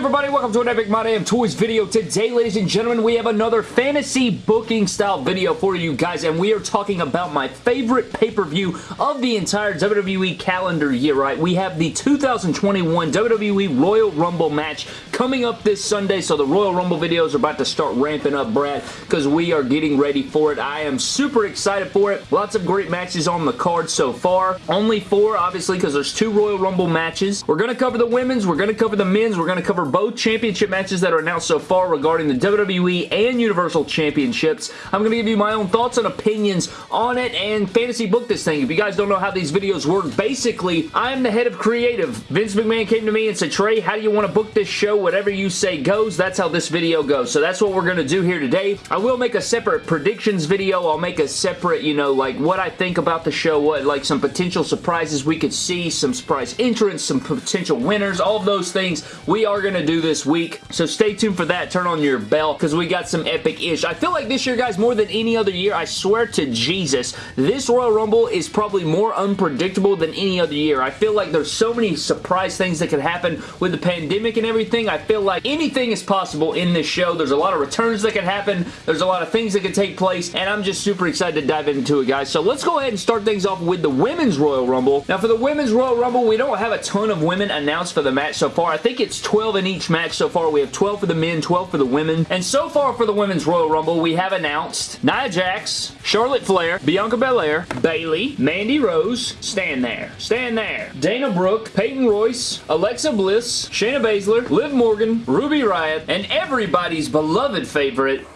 everybody? Welcome to an Epic My Damn Toys video. Today, ladies and gentlemen, we have another fantasy booking style video for you guys, and we are talking about my favorite pay-per-view of the entire WWE calendar year, right? We have the 2021 WWE Royal Rumble match coming up this Sunday, so the Royal Rumble videos are about to start ramping up, Brad, because we are getting ready for it. I am super excited for it. Lots of great matches on the card so far. Only four, obviously, because there's two Royal Rumble matches. We're going to cover the women's, we're going to cover the men's, we're going to cover both championship matches that are announced so far regarding the WWE and Universal Championships. I'm going to give you my own thoughts and opinions on it and fantasy book this thing. If you guys don't know how these videos work, basically, I am the head of creative. Vince McMahon came to me and said, Trey, how do you want to book this show? Whatever you say goes. That's how this video goes. So that's what we're going to do here today. I will make a separate predictions video. I'll make a separate, you know, like what I think about the show, what like some potential surprises we could see, some surprise entrants, some potential winners, all those things we are going to do this week. So stay tuned for that. Turn on your bell because we got some epic-ish. I feel like this year, guys, more than any other year, I swear to Jesus, this Royal Rumble is probably more unpredictable than any other year. I feel like there's so many surprise things that could happen with the pandemic and everything. I feel like anything is possible in this show. There's a lot of returns that can happen. There's a lot of things that can take place, and I'm just super excited to dive into it, guys. So let's go ahead and start things off with the Women's Royal Rumble. Now, for the Women's Royal Rumble, we don't have a ton of women announced for the match so far. I think it's 12 in each match so far. We have 12 for the men, 12 for the women. And so far for the Women's Royal Rumble, we have announced Nia Jax, Charlotte Flair, Bianca Belair, Bayley, Mandy Rose, stand there, stand there, Dana Brooke, Peyton Royce, Alexa Bliss, Shayna Baszler, Liv Morgan, Ruby Riott, and everybody's beloved favorite,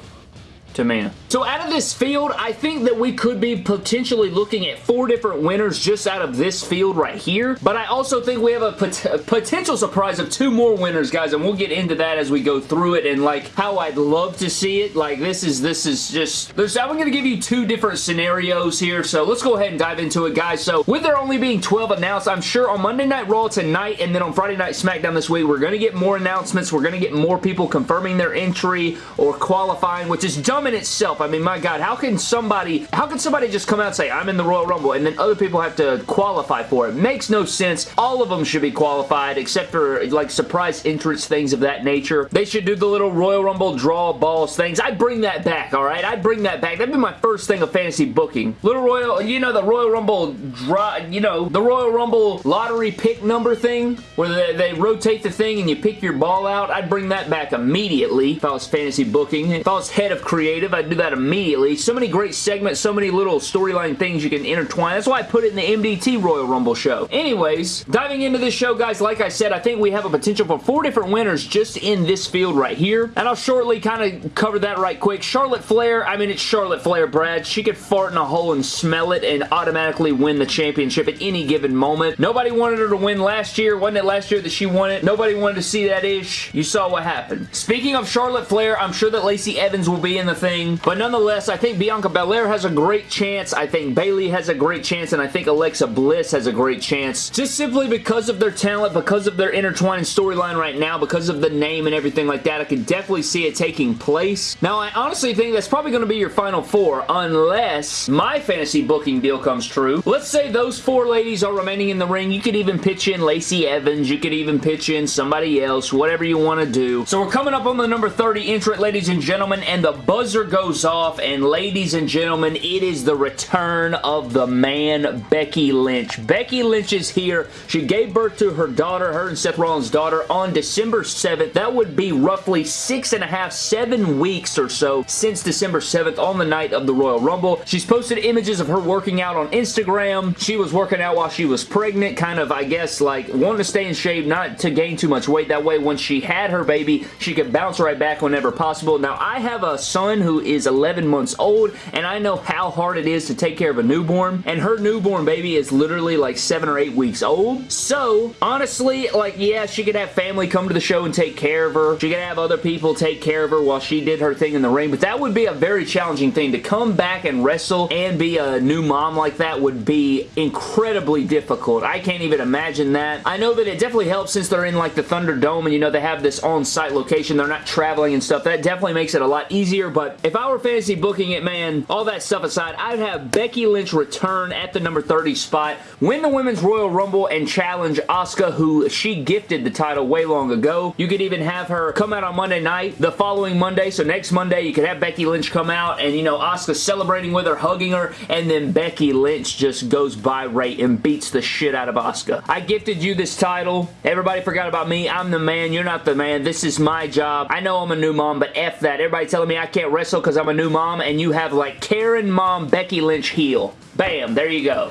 Tamina. So out of this field, I think that we could be potentially looking at four different winners just out of this field right here. But I also think we have a, pot potential surprise of two more winners, guys, and we'll get into that as we go through it and like how I'd love to see it. Like this is this is just there's I'm going to give you two different scenarios here. So let's go ahead and dive into it, guys. So with there only being 12 announced, I'm sure on Monday Night Raw tonight and then on Friday Night SmackDown this week, we're going to get more announcements. We're going to get more people confirming their entry or qualifying, which is dumb in itself. I mean, my God, how can somebody, how can somebody just come out and say, I'm in the Royal Rumble, and then other people have to qualify for it? Makes no sense. All of them should be qualified, except for, like, surprise entrance, things of that nature. They should do the little Royal Rumble draw balls things. I'd bring that back, all right? I'd bring that back. That'd be my first thing of fantasy booking. Little Royal, you know, the Royal Rumble draw, you know, the Royal Rumble lottery pick number thing, where they, they rotate the thing and you pick your ball out. I'd bring that back immediately if I was fantasy booking. If I was head of creative, I'd do that immediately. So many great segments, so many little storyline things you can intertwine. That's why I put it in the MDT Royal Rumble show. Anyways, diving into this show, guys, like I said, I think we have a potential for four different winners just in this field right here. And I'll shortly kind of cover that right quick. Charlotte Flair, I mean, it's Charlotte Flair, Brad. She could fart in a hole and smell it and automatically win the championship at any given moment. Nobody wanted her to win last year. Wasn't it last year that she won it? Nobody wanted to see that ish. You saw what happened. Speaking of Charlotte Flair, I'm sure that Lacey Evans will be in the thing, but nonetheless, I think Bianca Belair has a great chance. I think Bayley has a great chance, and I think Alexa Bliss has a great chance. Just simply because of their talent, because of their intertwining storyline right now, because of the name and everything like that, I could definitely see it taking place. Now, I honestly think that's probably going to be your final four, unless my fantasy booking deal comes true. Let's say those four ladies are remaining in the ring. You could even pitch in Lacey Evans. You could even pitch in somebody else, whatever you want to do. So we're coming up on the number 30 entrant, ladies and gentlemen, and the buzzer goes off, and ladies and gentlemen, it is the return of the man, Becky Lynch. Becky Lynch is here. She gave birth to her daughter, her and Seth Rollins' daughter, on December 7th. That would be roughly six and a half, seven weeks or so since December 7th on the night of the Royal Rumble. She's posted images of her working out on Instagram. She was working out while she was pregnant, kind of, I guess, like, wanting to stay in shape, not to gain too much weight. That way, when she had her baby, she could bounce right back whenever possible. Now, I have a son who is 11 months old, and I know how hard it is to take care of a newborn, and her newborn baby is literally like seven or eight weeks old. So, honestly, like, yeah, she could have family come to the show and take care of her. She could have other people take care of her while she did her thing in the ring, but that would be a very challenging thing. To come back and wrestle and be a new mom like that would be incredibly difficult. I can't even imagine that. I know that it definitely helps since they're in like the Thunderdome and you know they have this on-site location. They're not traveling and stuff. That definitely makes it a lot easier, but if I were fantasy booking it, man, all that stuff aside, I'd have Becky Lynch return at the number 30 spot, win the Women's Royal Rumble, and challenge Asuka, who she gifted the title way long ago. You could even have her come out on Monday night the following Monday, so next Monday you could have Becky Lynch come out and, you know, Asuka celebrating with her, hugging her, and then Becky Lynch just goes by Ray and beats the shit out of Asuka. I gifted you this title. Everybody forgot about me. I'm the man. You're not the man. This is my job. I know I'm a new mom, but F that. Everybody telling me I can't wrestle because I'm a new mom, and you have like Karen mom Becky Lynch heel. Bam, there you go.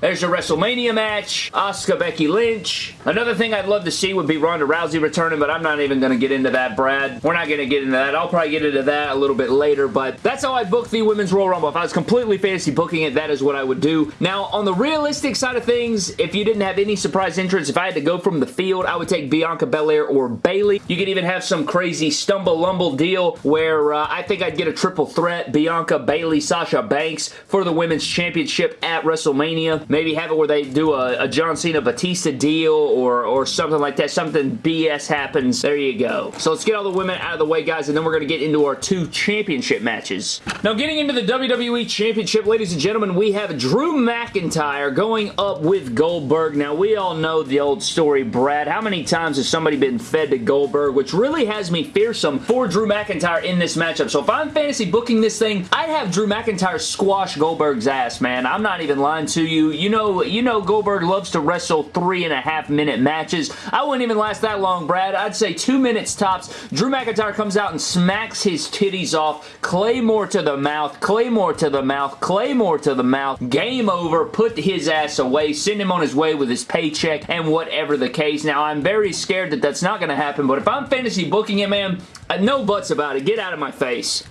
There's your WrestleMania match. Asuka, Becky Lynch. Another thing I'd love to see would be Ronda Rousey returning, but I'm not even going to get into that, Brad. We're not going to get into that. I'll probably get into that a little bit later, but that's how I book the Women's Royal Rumble. If I was completely fantasy booking it, that is what I would do. Now, on the realistic side of things, if you didn't have any surprise entrance, if I had to go from the field, I would take Bianca Belair or Bayley. You could even have some crazy stumble-lumble deal where uh, I think I'd get a triple threat, Bianca, Bayley, Sasha Banks for the Women's Championship at WrestleMania. Maybe have it where they do a, a John Cena Batista deal or, or something like that. Something BS happens. There you go. So let's get all the women out of the way, guys, and then we're going to get into our two championship matches. Now, getting into the WWE Championship, ladies and gentlemen, we have Drew McIntyre going up with Goldberg. Now, we all know the old story, Brad. How many times has somebody been fed to Goldberg, which really has me fearsome for Drew McIntyre in this matchup. So if I'm fantasy booking this thing, I'd have Drew McIntyre squash Goldberg's ass, man. I'm not even lying to you. You know, you know Goldberg loves to wrestle three and a half minute matches. I wouldn't even last that long, Brad. I'd say two minutes tops. Drew McIntyre comes out and smacks his titties off. Claymore to the mouth. Claymore to the mouth. Claymore to the mouth. Game over. Put his ass away. Send him on his way with his paycheck and whatever the case. Now, I'm very scared that that's not going to happen, but if I'm fantasy booking it, man, uh, no buts about it. Get out of my face.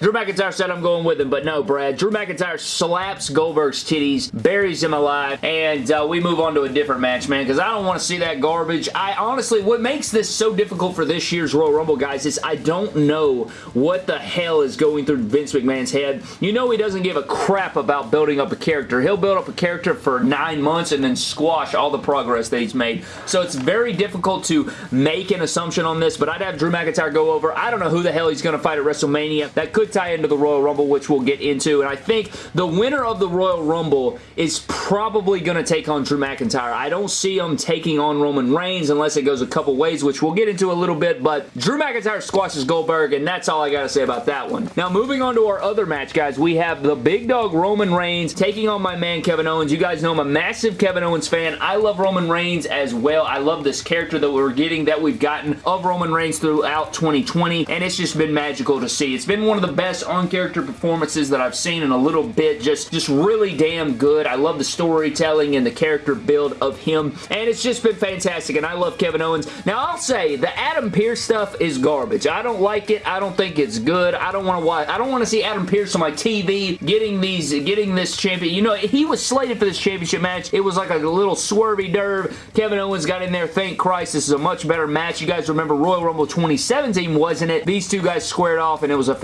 Drew McIntyre said I'm going with him, but no, Brad. Drew McIntyre slaps Goldberg's titties, buries him alive, and uh, we move on to a different match, man, because I don't want to see that garbage. I honestly, what makes this so difficult for this year's Royal Rumble, guys, is I don't know what the hell is going through Vince McMahon's head. You know he doesn't give a crap about building up a character. He'll build up a character for nine months and then squash all the progress that he's made. So it's very difficult to make an assumption on this, but I'd have Drew McIntyre go over. I don't know who the hell he's going to fight at WrestleMania. That could tie into the Royal Rumble, which we'll get into. And I think the winner of the Royal Rumble is probably going to take on Drew McIntyre. I don't see him taking on Roman Reigns unless it goes a couple ways, which we'll get into a little bit. But Drew McIntyre squashes Goldberg, and that's all I got to say about that one. Now, moving on to our other match, guys, we have the big dog Roman Reigns taking on my man Kevin Owens. You guys know I'm a massive Kevin Owens fan. I love Roman Reigns as well. I love this character that we're getting, that we've gotten of Roman Reigns throughout 2020, and it's just been magical to see. It's been one of the best on-character performances that I've seen in a little bit. Just, just really damn good. I love the storytelling and the character build of him, and it's just been fantastic, and I love Kevin Owens. Now, I'll say, the Adam Pearce stuff is garbage. I don't like it. I don't think it's good. I don't want to watch. I don't want to see Adam Pearce on my TV getting these, getting this champion. You know, he was slated for this championship match. It was like a little swervy derb. Kevin Owens got in there. Thank Christ. This is a much better match. You guys remember Royal Rumble 2017, wasn't it? These two guys squared off, and it was a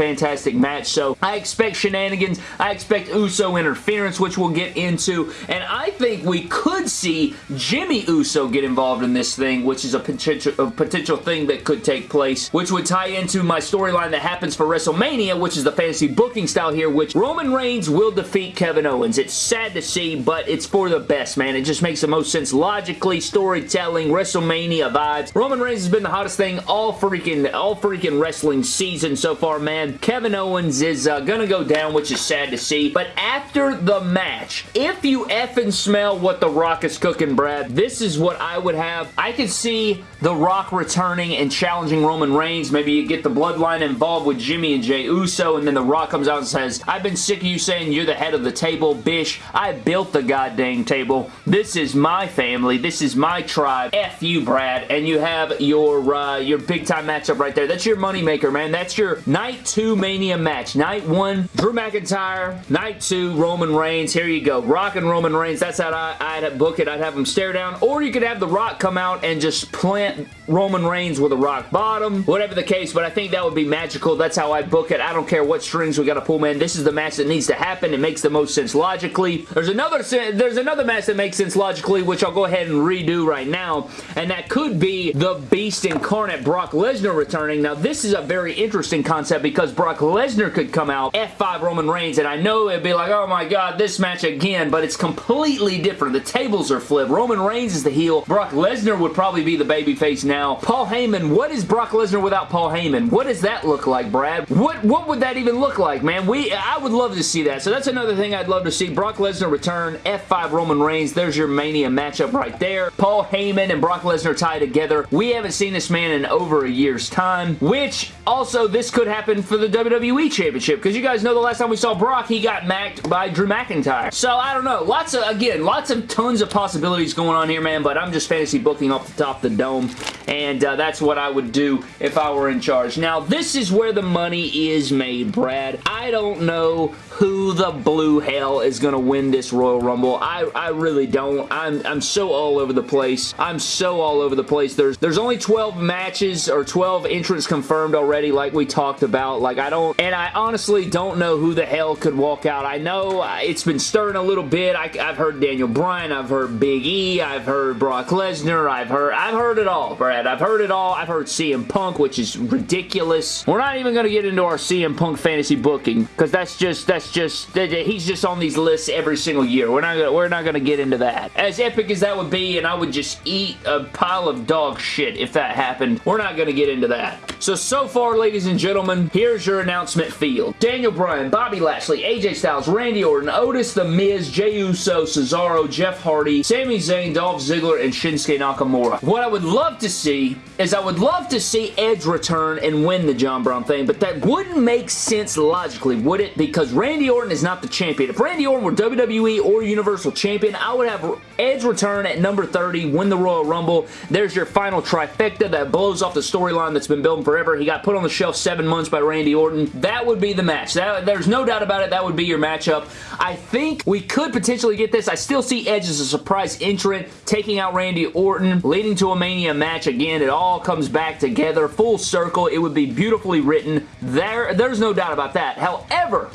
fantastic match. So I expect shenanigans. I expect Uso interference, which we'll get into. And I think we could see Jimmy Uso get involved in this thing, which is a potential, a potential thing that could take place, which would tie into my storyline that happens for WrestleMania, which is the fantasy booking style here, which Roman Reigns will defeat Kevin Owens. It's sad to see, but it's for the best, man. It just makes the most sense logically, storytelling, WrestleMania vibes. Roman Reigns has been the hottest thing all freaking, all freaking wrestling season so far, man. Kevin Owens is uh, gonna go down, which is sad to see. But after the match, if you effing smell what The Rock is cooking, Brad, this is what I would have. I could see The Rock returning and challenging Roman Reigns. Maybe you get the bloodline involved with Jimmy and Jey Uso, and then The Rock comes out and says, I've been sick of you saying you're the head of the table, bish. I built the goddamn table. This is my family. This is my tribe. F you, Brad. And you have your, uh, your big-time matchup right there. That's your moneymaker, man. That's your Night 2 Mania match. Night 1, Drew McIntyre. Night 2, Roman Reigns. Here you go. Rock and Roman Reigns. That's how I, I'd book it. I'd have them stare down. Or you could have The Rock come out and just plant Roman Reigns with a rock bottom. Whatever the case, but I think that would be magical. That's how I book it. I don't care what strings we got to pull, man. This is the match that needs to happen. It makes the most sense logically. There's another there's another match that makes sense logically, which I'll go ahead and redo right now, and that could be the Beast Incarnate Brock Lesnar returning. Now, this is a very interesting concept because Brock Lesnar could come out, F5 Roman Reigns, and I know it'd be like, oh my god, this match again, but it's completely different. The tables are flipped. Roman Reigns is the heel. Brock Lesnar would probably be the babyface now. Paul Heyman, what is Brock Lesnar without Paul Heyman? What does that look like, Brad? What, what would that even look like, man? We I would love to see that. So that's another thing I'd love to see. Brock Lesnar return, F5 Roman Reigns. There's your Mania matchup right there. Paul Heyman and Brock Lesnar tie together. We haven't seen this man in over a year's time, which also this could happen for the WWE Championship because you guys know the last time we saw Brock, he got macked by Drew McIntyre. So I don't know. Lots of, again, lots of tons of possibilities going on here, man, but I'm just fantasy booking off the top of the dome, and uh, that's what I would do if I were in charge. Now, this is where the money is made, Brad. I don't know who the blue hell is going to win this Royal Rumble. I, I really don't. I'm, I'm so all over the place. I'm so all over the place. There's, there's only 12 matches or 12 entrants confirmed already like we talked about. Like, I don't, and I honestly don't know who the hell could walk out. I know uh, it's been stirring a little bit. I, have heard Daniel Bryan. I've heard Big E. I've heard Brock Lesnar. I've heard, I've heard it all, Brad. I've heard it all. I've heard CM Punk, which is ridiculous. We're not even going to get into our CM Punk fantasy booking because that's just, that's just he's just on these lists every single year. We're not we're not gonna get into that. As epic as that would be, and I would just eat a pile of dog shit if that happened, we're not gonna get into that. So, so far, ladies and gentlemen, here's your announcement field. Daniel Bryan, Bobby Lashley, AJ Styles, Randy Orton, Otis The Miz, Jey Uso, Cesaro, Jeff Hardy, Sami Zayn, Dolph Ziggler, and Shinsuke Nakamura. What I would love to see is I would love to see Edge return and win the John Brown thing, but that wouldn't make sense logically, would it? Because Randy Orton is not the champion. If Randy Orton were WWE or Universal Champion, I would have Edge return at number 30, win the Royal Rumble. There's your final trifecta that blows off the storyline that's been building forever. He got put on the shelf seven months by Randy Orton. That would be the match. That, there's no doubt about it. That would be your matchup. I think we could potentially get this. I still see Edge as a surprise entrant, taking out Randy Orton, leading to a Mania match again. It all comes back together, full circle. It would be beautifully written. There, There's no doubt about that. However,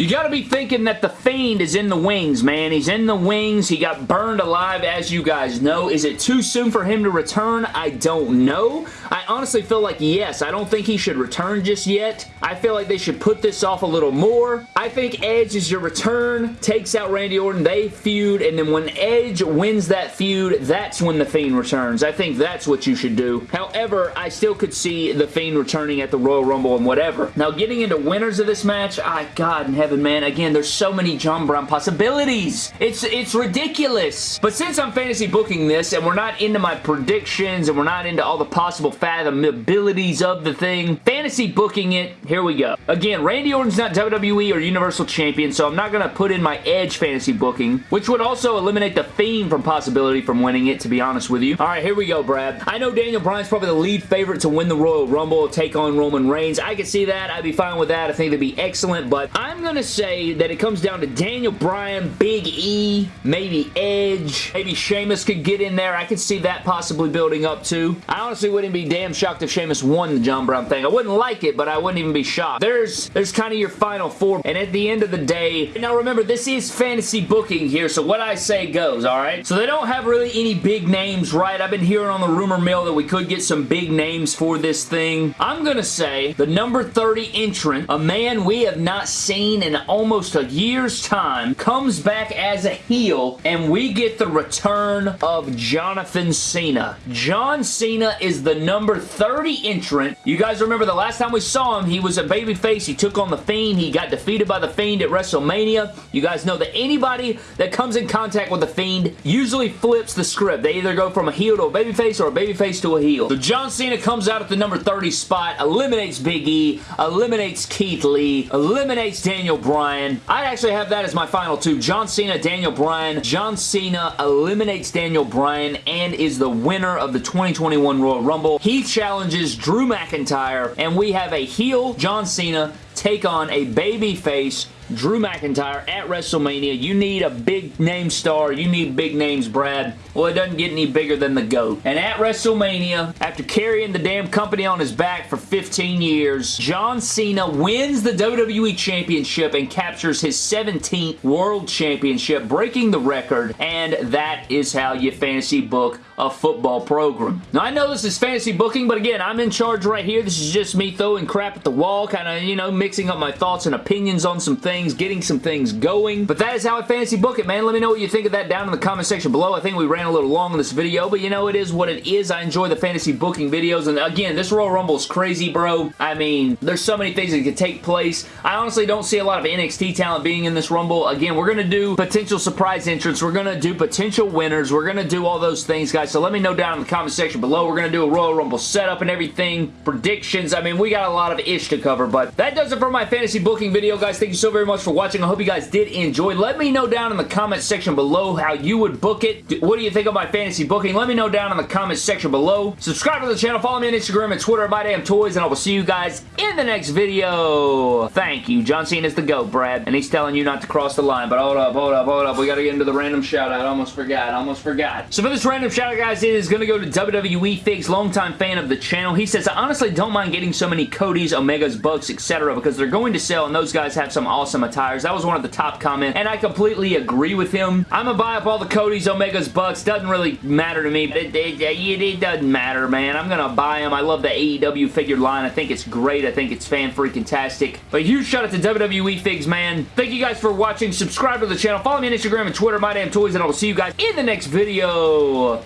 you got to be thinking that the Fiend is in the wings, man. He's in the wings. He got burned alive, as you guys know. Is it too soon for him to return? I don't know. I honestly feel like yes. I don't think he should return just yet. I feel like they should put this off a little more. I think Edge is your return, takes out Randy Orton, they feud, and then when Edge wins that feud, that's when The Fiend returns. I think that's what you should do. However, I still could see The Fiend returning at the Royal Rumble and whatever. Now, getting into winners of this match, I God in heaven heaven, man. Again, there's so many John Brown possibilities. It's, it's ridiculous. But since I'm fantasy booking this and we're not into my predictions and we're not into all the possible fathomabilities of the thing, fantasy booking it, here we go. Again, Randy Orton's not WWE or Universal Champion, so I'm not going to put in my Edge fantasy booking, which would also eliminate the Fiend from possibility from winning it, to be honest with you. All right, here we go, Brad. I know Daniel Bryan's probably the lead favorite to win the Royal Rumble, take on Roman Reigns. I could see that. I'd be fine with that. I think that'd be excellent, but I'm going to to say that it comes down to Daniel Bryan, Big E, maybe Edge, maybe Sheamus could get in there. I could see that possibly building up too. I honestly wouldn't be damn shocked if Sheamus won the John Brown thing. I wouldn't like it, but I wouldn't even be shocked. There's, there's kind of your final four, and at the end of the day, now remember, this is fantasy booking here, so what I say goes, alright? So they don't have really any big names, right? I've been hearing on the rumor mill that we could get some big names for this thing. I'm gonna say the number 30 entrant, a man we have not seen in in almost a year's time, comes back as a heel, and we get the return of Jonathan Cena. John Cena is the number 30 entrant. You guys remember the last time we saw him, he was a babyface. He took on The Fiend. He got defeated by The Fiend at WrestleMania. You guys know that anybody that comes in contact with The Fiend usually flips the script. They either go from a heel to a babyface or a babyface to a heel. So John Cena comes out at the number 30 spot, eliminates Big E, eliminates Keith Lee, eliminates Daniel Bryan. I actually have that as my final two. John Cena, Daniel Bryan. John Cena eliminates Daniel Bryan and is the winner of the 2021 Royal Rumble. He challenges Drew McIntyre and we have a heel John Cena take on a babyface Drew McIntyre at WrestleMania. You need a big name star. You need big names, Brad. Well, it doesn't get any bigger than the GOAT. And at WrestleMania, after carrying the damn company on his back for 15 years, John Cena wins the WWE Championship and captures his 17th World Championship, breaking the record, and that is how you fantasy book a football program. Now, I know this is fantasy booking, but again, I'm in charge right here. This is just me throwing crap at the wall, kind of, you know, mixing up my thoughts and opinions on some things, getting some things going. But that is how I fantasy book it, man. Let me know what you think of that down in the comment section below. I think we ran a little long in this video, but you know, it is what it is. I enjoy the fantasy booking videos, and again, this Royal Rumble is crazy, bro. I mean, there's so many things that could take place. I honestly don't see a lot of NXT talent being in this Rumble. Again, we're going to do potential surprise entrants. We're going to do potential winners. We're going to do all those things, guys. So let me know down in the comment section below. We're going to do a Royal Rumble setup and everything. Predictions. I mean, we got a lot of ish to cover, but that does it for my fantasy booking video, guys. Thank you so very much for watching. I hope you guys did enjoy. Let me know down in the comment section below how you would book it. What do you think of my fantasy booking? Let me know down in the comment section below. Subscribe to the channel. Follow me on Instagram and Twitter at MyDamnToys, and I will see you guys in the next video. Thank you. John Cena is the GOAT, Brad, and he's telling you not to cross the line, but hold up, hold up, hold up. We got to get into the random shout out. I almost forgot. Almost forgot. So for this random shout out, guys, it is going to go to WWE Figs, longtime fan of the channel. He says, I honestly don't mind getting so many Codys, Omegas, Bucks, etc. because they're going to sell and those guys have some awesome attires. That was one of the top comments and I completely agree with him. I'm to buy up all the Codys, Omegas, Bucks. Doesn't really matter to me. It, it, it, it doesn't matter, man. I'm to buy them. I love the AEW figure line. I think it's great. I think it's fan-freaking-tastic. But huge shout out to WWE Figs, man. Thank you guys for watching. Subscribe to the channel. Follow me on Instagram and Twitter, My Damn Toys, and I will see you guys in the next video.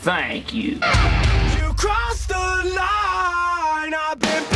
Thank you. You crossed the line, I've been.